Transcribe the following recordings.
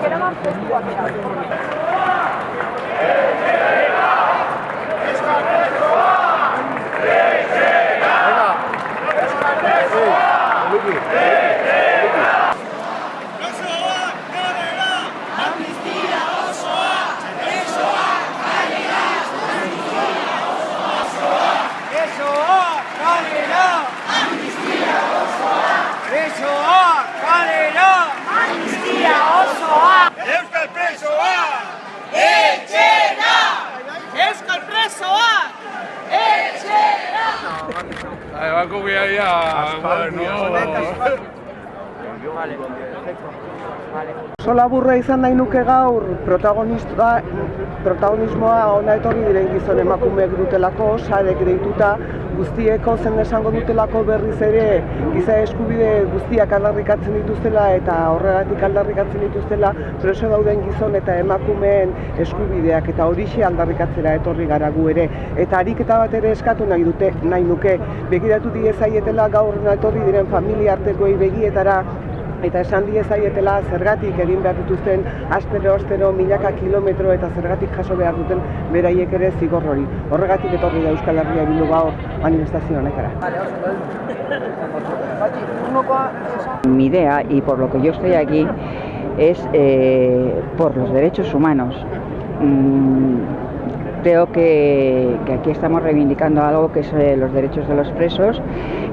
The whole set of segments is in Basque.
け黙ってるわけだ。Paco voy a ir a... No. Laburra izan nahi nuke gaur protagonista, protagonismoa ona etorri diren gizon emakumeek dutelako, sarek deituta, guztieko zen esango dutelako berriz ere giza eskubide guztiak aldarrikatzen dituztela eta horregatik aldarrikatzen dituztela preso dauden gizon eta emakumeen eskubideak eta horixe aldarrikatzera etorri gara gu ere. Eta ariketa bat ere eskatu nahi dute, nahi nuke, begiratu diezaietela gaur etorri diren familia artekoei begietara eta esan diezaietela zergatik egin behar dituzten astero astero milaka kilometro eta zergatik jaso behar duten beraiek ere zigor hori. Horregatik etorri da Euskal Herria bildu gaur manifestazio honetara. Mi idea, y por lo que yo estoy aquí, es eh, por los derechos humanos. Mm, creo que, que aquí estamos reivindicando algo que es eh, los derechos de los presos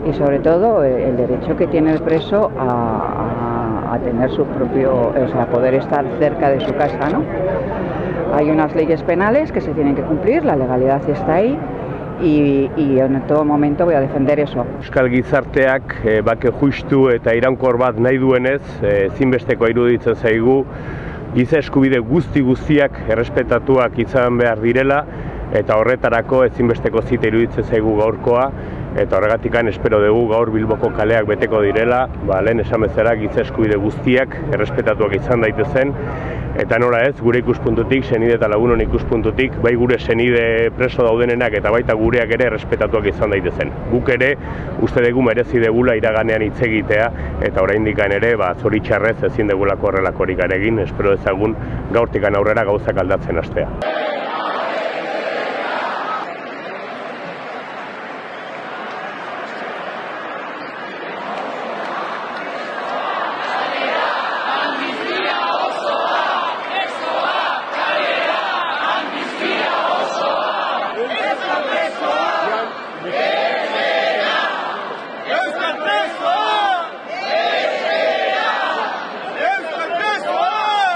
y sobre todo eh, el derecho que tiene el preso a, a- tener su propio, o sea, poder estar cerca de su casa, ¿no? Hay unas leyes penales que se tienen que cumplir, la legalidad está ahí y, y en todo momento voy a defender eso. Euskal gizarteak e, bake justu eta iraunkor bat nahi duenez, e, zinbesteko iruditzen zaigu, giza eskubide guzti guztiak errespetatuak izan behar direla, eta horretarako ezinbesteko zita iruditzen zaigu gaurkoa, eta horregatikan espero dugu gaur Bilboko kaleak beteko direla, ba, lehen esan bezala giza eskubide guztiak errespetatuak izan daitezen, eta nola ez, gure ikuspuntutik, senide eta lagunon ikuspuntutik, bai gure senide preso daudenenak eta baita gureak ere errespetatuak izan daitezen. Guk ere, uste dugu merezi degula iraganean hitz egitea, eta oraindik ere, ba, zoritxarrez ezin degulako horrelakorik egin, espero ezagun gaurtikan aurrera gauzak aldatzen hastea. Euskal presoa! Etxera! Euskal presoa!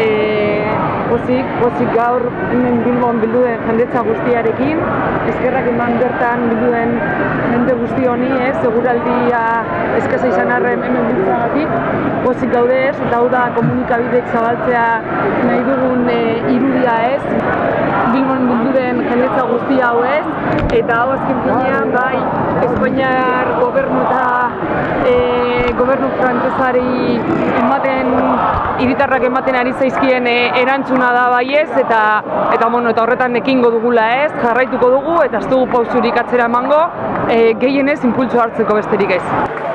e, pozik, pozik gaur hemen Bilbon bildu den jendetza guztiarekin, eskerrak eman bertan bildu den jende guzti honi, ez, seguraldia eskasa izan arren hemen biltzagatik, pozik gaude ez, eta hau da komunikabidek zabaltzea nahi dugun e, irudia ez, Bilbon bildu den jendetza guzti hau ez, eta hau azken finean bai Espainiar gobernu eta gobernu frantsesari ematen hiritarrak ematen ari zaizkien e, erantzuna da baiez eta eta bueno, eta horretan ekingo dugula ez, jarraituko dugu eta ez dugu pausurik atzera emango, e, gehienez impultso hartzeko besterik ez.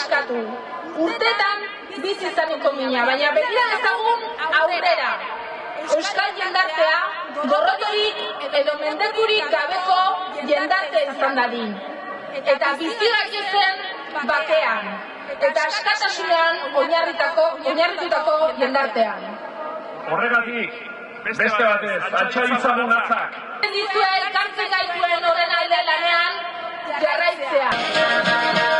Eskatu. Urtetan bizi izaniko mina, baina begira dezagun aurrera. Euskal jendartea gorrotorik edo mendekurik gabeko jendarte izan dadin. Eta bizi zen bakean. Eta askatasunean oinarritako, oinarritutako jendartean. Horregatik, beste batez, altxa izagun atzak. Dizua elkartzen gaituen horren alde lanean jarraitzea.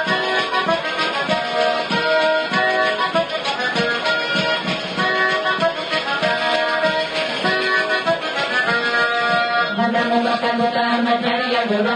ಗುಣ